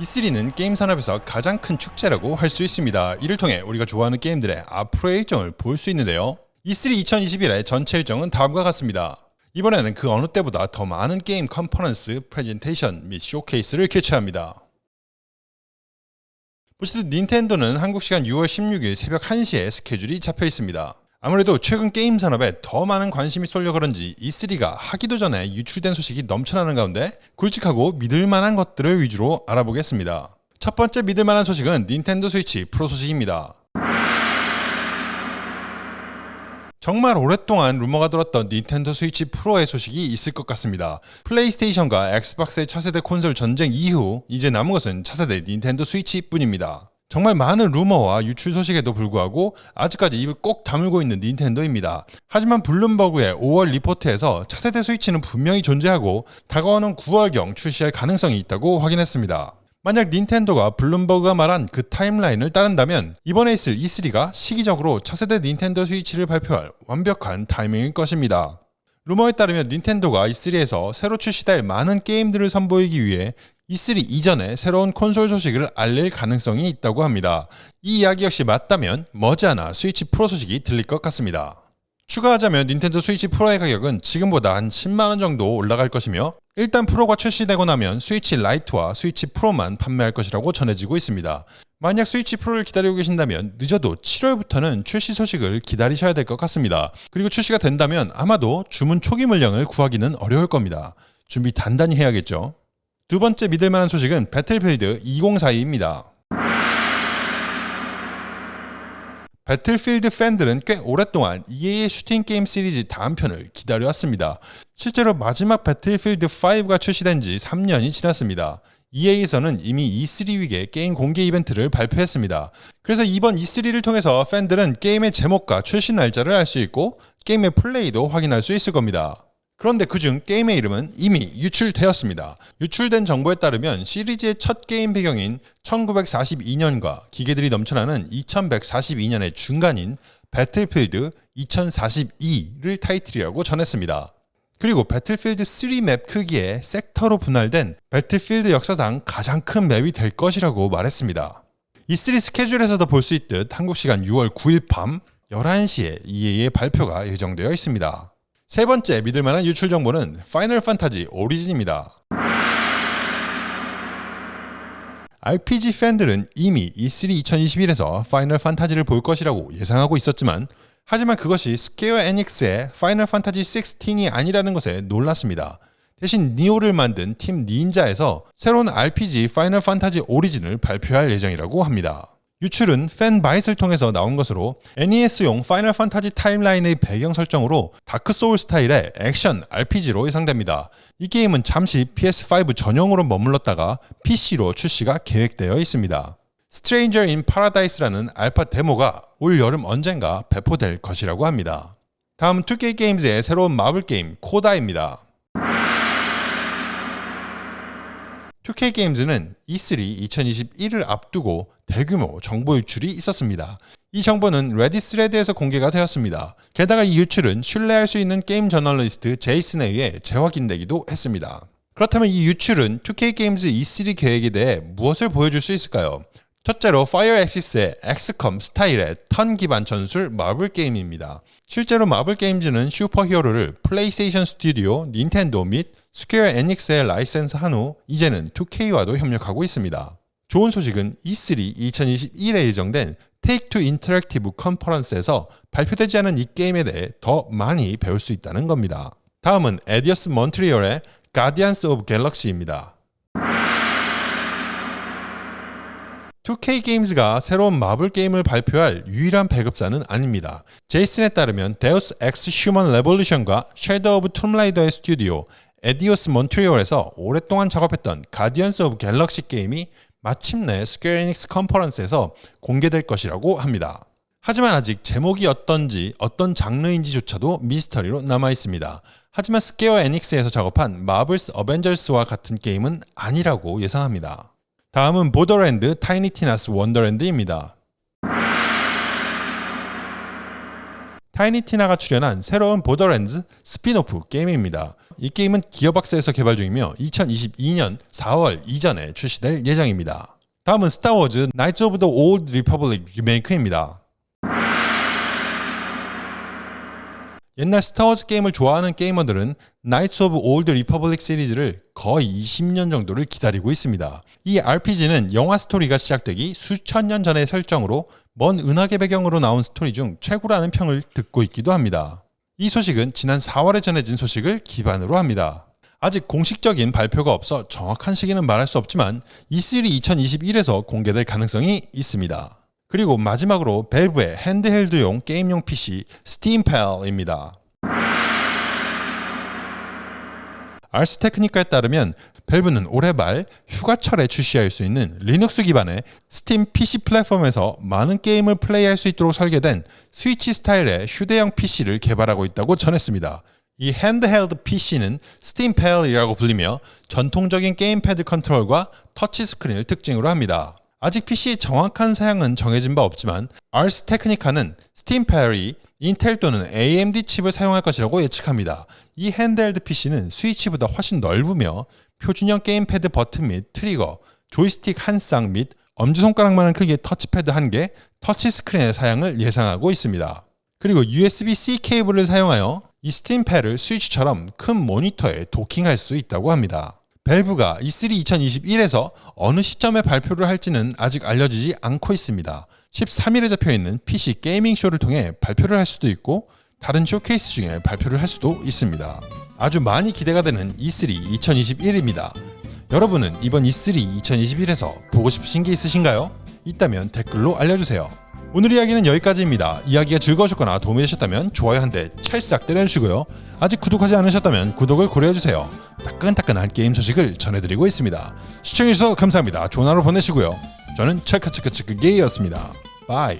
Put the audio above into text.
E3는 게임 산업에서 가장 큰 축제라고 할 수 있습니다. 이를 통해 우리가 좋아하는 게임들의 앞으로의 일정을 볼 수 있는데요. E3 2021의 전체 일정은 다음과 같습니다. 이번에는 그 어느 때보다 더 많은 게임 컨퍼런스, 프레젠테이션 및 쇼케이스를 개최합니다. 보시듯 닌텐도는 한국 시간 6월 16일 새벽 1시에 스케줄이 잡혀 있습니다. 아무래도 최근 게임 산업에 더 많은 관심이 쏠려 그런지 E3가 하기도 전에 유출된 소식이 넘쳐나는 가운데 굵직하고 믿을 만한 것들을 위주로 알아보겠습니다. 첫 번째 믿을 만한 소식은 닌텐도 스위치 프로 소식입니다. 정말 오랫동안 루머가 돌았던 닌텐도 스위치 프로의 소식이 있을 것 같습니다. 플레이스테이션과 엑스박스의 차세대 콘솔 전쟁 이후 이제 남은 것은 차세대 닌텐도 스위치뿐입니다. 정말 많은 루머와 유출 소식에도 불구하고 아직까지 입을 꼭 다물고 있는 닌텐도입니다. 하지만 블룸버그의 5월 리포트에서 차세대 스위치는 분명히 존재하고 다가오는 9월경 출시할 가능성이 있다고 확인했습니다. 만약 닌텐도가 블룸버그가 말한 그 타임라인을 따른다면 이번에 있을 E3가 시기적으로 차세대 닌텐도 스위치를 발표할 완벽한 타이밍일 것입니다. 루머에 따르면 닌텐도가 E3에서 새로 출시될 많은 게임들을 선보이기 위해 E3 이전에 새로운 콘솔 소식을 알릴 가능성이 있다고 합니다. 이 이야기 역시 맞다면 머지않아 스위치 프로 소식이 들릴 것 같습니다. 추가하자면 닌텐도 스위치 프로의 가격은 지금보다 한 10만원 정도 올라갈 것이며 일단 프로가 출시되고 나면 스위치 라이트와 스위치 프로만 판매할 것이라고 전해지고 있습니다. 만약 스위치 프로를 기다리고 계신다면 늦어도 7월부터는 출시 소식을 기다리셔야 될 것 같습니다. 그리고 출시가 된다면 아마도 주문 초기 물량을 구하기는 어려울 겁니다. 준비 단단히 해야겠죠. 두 번째 믿을 만한 소식은 배틀필드 2042입니다. 배틀필드 팬들은 꽤 오랫동안 EA의 슈팅 게임 시리즈 다음 편을 기다려왔습니다. 실제로 마지막 배틀필드 5가 출시된 지 3년이 지났습니다. EA에서는 이미 E3 이전에 게임 공개 이벤트를 발표했습니다. 그래서 이번 E3를 통해서 팬들은 게임의 제목과 출시 날짜를 알 수 있고 게임의 플레이도 확인할 수 있을 겁니다. 그런데 그중 게임의 이름은 이미 유출되었습니다. 유출된 정보에 따르면 시리즈의 첫 게임 배경인 1942년과 기계들이 넘쳐나는 2142년의 중간인 배틀필드 2042를 타이틀이라고 전했습니다. 그리고 배틀필드 3 맵 크기의 섹터로 분할된 배틀필드 역사상 가장 큰 맵이 될 것이라고 말했습니다. E3 스케줄에서도 볼 수 있듯 한국 시간 6월 9일 밤 11시에 EA의 발표가 예정되어 있습니다. 세 번째 믿을 만한 유출 정보는 파이널 판타지 오리진입니다. RPG 팬들은 이미 E3 2021에서 파이널 판타지를 볼 것이라고 예상하고 있었지만 하지만 그것이 스퀘어 에닉스의 파이널 판타지 16이 아니라는 것에 놀랐습니다. 대신 니오를 만든 팀 닌자에서 새로운 RPG 파이널 판타지 오리진을 발표할 예정이라고 합니다. 유출은 팬바이트를 통해서 나온 것으로 NES용 파이널 판타지 타임라인의 배경 설정으로 다크 소울 스타일의 액션 RPG로 예상됩니다. 이 게임은 잠시 PS5 전용으로 머물렀다가 PC로 출시가 계획되어 있습니다. Stranger in Paradise라는 알파 데모가 올 여름 언젠가 배포될 것이라고 합니다. 다음 2K Games의 새로운 마블 게임 CODA입니다. 2K Games는 E3 2021을 앞두고 대규모 정보 유출이 있었습니다. 이 정보는 Reddit thread에서 공개가 되었습니다. 게다가 이 유출은 신뢰할 수 있는 게임 저널리스트 제이슨에 의해 재확인되기도 했습니다. 그렇다면 이 유출은 2K Games E3 계획에 대해 무엇을 보여줄 수 있을까요? 첫째로 파이어 엑시스의 엑스컴 스타일의 턴 기반 전술 마블 게임입니다. 실제로 Marvel Games는 슈퍼히어로를 PlayStation Studio, 닌텐도 및 Square Enix에 라이센스한 후 이제는 2K와도 협력하고 있습니다. 좋은 소식은 E3 2021에 예정된 Take-Two Interactive 컨퍼런스에서 발표되지 않은 이 게임에 대해 더 많이 배울 수 있다는 겁니다. 다음은 Eidos 몬트리올의 Guardians of Galaxy입니다. 2K Games가 새로운 마블 게임을 발표할 유일한 배급사는 아닙니다. 제이슨에 따르면 Deus Ex Human Revolution과 Shadow of Tomb Raider의 스튜디오 Eidos 몬트리올에서 오랫동안 작업했던 Guardians of Galaxy 게임이 마침내 Square Enix 컨퍼런스에서 공개될 것이라고 합니다. 하지만 아직 제목이 어떤지 어떤 장르인지조차도 미스터리로 남아 있습니다. 하지만 Square Enix에서 작업한 Marvel's Avengers와 같은 게임은 아니라고 예상합니다. 다음은 Borderlands Tiny Tina's Wonderland입니다. Tiny Tina가 출연한 새로운 Borderlands spin-off 게임입니다. 이 게임은 기어박스에서 개발 중이며 2022년 4월 이전에 출시될 예정입니다. 다음은 Star Wars Knights of the Old Republic 리메이크입니다. 옛날 Star Wars 게임을 좋아하는 게이머들은 Knights of Old Republic 시리즈를 거의 20년 정도를 기다리고 있습니다. 이 RPG는 영화 스토리가 시작되기 수천 년 전의 설정으로 먼 은하계 배경으로 나온 스토리 중 최고라는 평을 듣고 있기도 합니다. 이 소식은 지난 4월에 전해진 소식을 기반으로 합니다. 아직 공식적인 발표가 없어 정확한 시기는 말할 수 없지만 E3 2021에서 공개될 가능성이 있습니다. 그리고 마지막으로 Valve의 handheld용 게임용 PC SteamPal입니다. Ars Technica에 따르면 Valve는 올해 말 휴가철에 출시할 수 있는 리눅스 기반의 Steam PC 플랫폼에서 많은 게임을 플레이할 수 있도록 설계된 스위치 스타일의 휴대용 PC를 개발하고 있다고 전했습니다. 이 handheld PC는 SteamPal이라고 불리며 전통적인 gamepad control과 터치 스크린을 특징으로 합니다. 아직 PC의 정확한 사양은 정해진 바 없지만 Ars Technica는 SteamPal이 Intel 또는 AMD 칩을 사용할 것이라고 예측합니다. 이 핸드헬드 PC는 스위치보다 훨씬 넓으며 표준형 게임패드 버튼 및 트리거, 조이스틱 한 쌍 및 엄지손가락만한 크기의 터치패드 한 개, 터치 스크린의 사양을 예상하고 있습니다. 그리고 USB-C 케이블을 사용하여 이 SteamPal을 Switch처럼 큰 모니터에 도킹할 수 있다고 합니다. Valve가 E3 2021에서 어느 시점에 발표를 할지는 아직 알려지지 않고 있습니다. 13일에 잡혀있는 PC 게이밍 쇼를 통해 발표를 할 수도 있고 다른 쇼케이스 중에 발표를 할 수도 있습니다. 아주 많이 기대가 되는 E3 2021입니다. 여러분은 이번 E3 2021에서 보고 싶으신 게 있으신가요? 있다면 댓글로 알려주세요. 오늘 이야기는 여기까지입니다. 이야기가 즐거우셨거나 도움이 되셨다면 좋아요 한 대 찰싹 때려주시고요. 아직 구독하지 않으셨다면 구독을 고려해주세요. 따끈따끈한 게임 소식을 전해드리고 있습니다. 시청해주셔서 감사합니다. 좋은 하루 보내시고요. 저는 체크체크체크 게이였습니다. Bye.